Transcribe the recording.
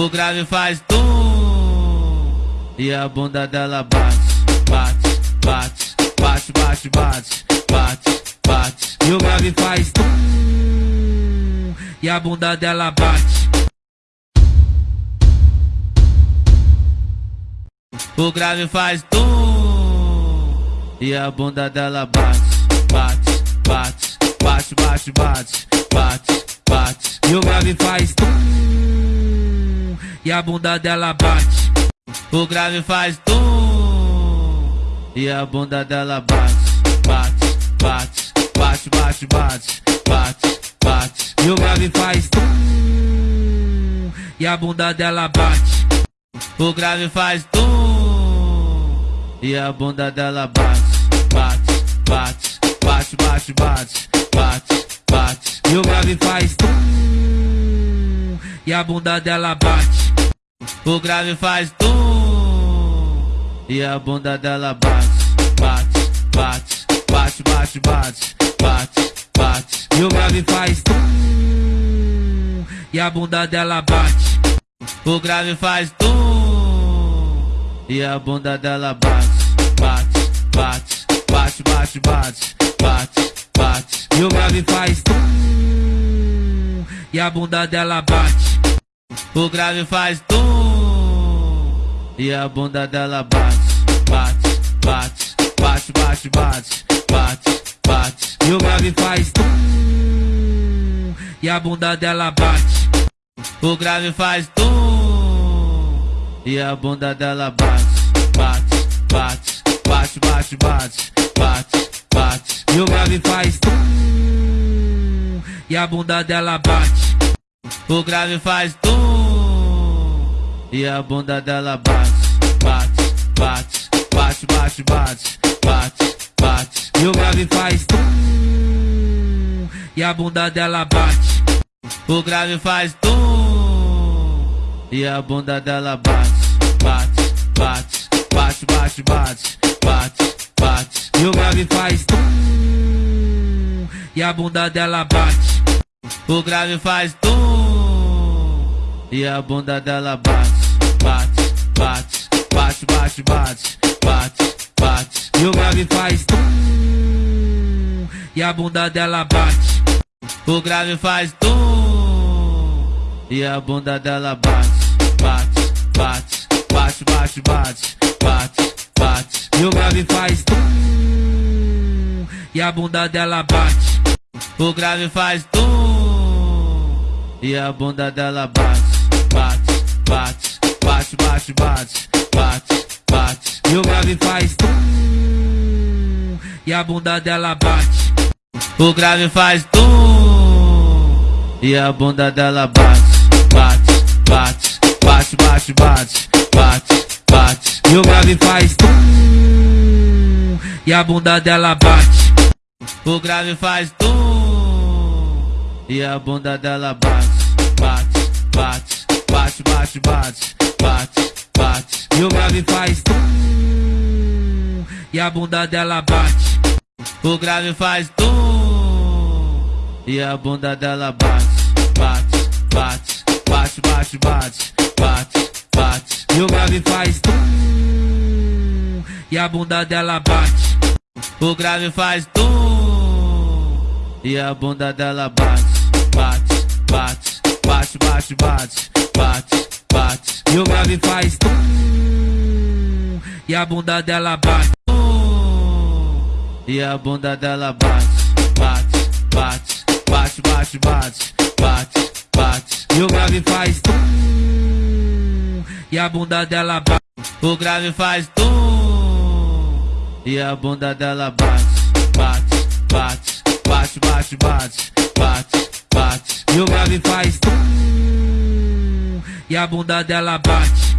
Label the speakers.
Speaker 1: O grave faz tum e a bunda dela bate, bate, bate, bate, bate, bate, bate, bate. E o grave faz tum e a bunda dela bate. O grave faz tum e a bunda dela bate, bate, bate, bate, bate, bate, bate, bate. E o grave faz tum e a bunda dela bate. O grave faz tum e a bunda dela bate, bate, bate, bate, bate, bate, bate, bate. E o grave faz tum e a bunda dela bate. O grave faz tum e a bunda dela bate, bate, bate, bate, bate, bate, bate, bate. E o grave faz tum e a bunda dela bate. O grave faz tum e a bunda dela bate, bate, bate, bate, bate, bate, bate, bate. E o grave faz tum e a bunda dela bate. O grave faz tum e a bunda dela bate, bate, bate, bate, bate, bate, bate, bate. E o grave faz tum e a bunda dela bate. O grave faz tum e a bunda dela bate, bate, bate, bate, bate, bate, bate, bate. E o grave faz tum e a bunda dela bate. O grave faz tum e a bunda dela bate, bate, bate, bate, bate, bate, bate, bate. E o grave faz tum e a bunda dela bate. O grave faz tum e a bunda dela bate, bate, bate, bate, bate, bate, bate. E o grave faz tum e a bunda dela bate. O grave faz tum e a bunda dela bate, bate, bate, bate, bate, bate, bate, bate. E o grave faz tum e a bunda dela bate. O grave faz tum e a bunda dela bate, bate, a bunda dela bate. O grave faz tum e a bunda dela bate, bate, bate, bate, bate, bate, bate, bate. E o grave faz tum e a bunda dela bate. O grave faz tum e a bunda dela bate, bate, bate, bate, bate, bate, bate, bate. E o grave faz tum e a bunda dela bate. O grave faz tum e a bunda dela bate, bate, bate, bate, bate, bate, bate, bate. E o grave faz tum e a bunda dela bate. O grave faz tum e a bunda dela bate, bate, bate, bate, bate, bate, bate, bate. E o grave faz tum e a bunda dela bate. O grave faz tum e a bunda dela bate, bate, bate, bate, bate, bate, bate, bate. E o grave faz tum e a bunda dela bate. O grave faz tum e a bunda dela bate, bate, bate, bate, bate, bate, bate, bate. E o grave faz tum e a bunda dela bate. E a bunda dela bate, bate, bate, bate, bate, bate. E o grave faz tum e a bunda dela bate. O grave faz tum e a bunda dela bate, bate, bate, bate, bate, bate, bate, bate. E o grave faz tum e a bunda dela bate.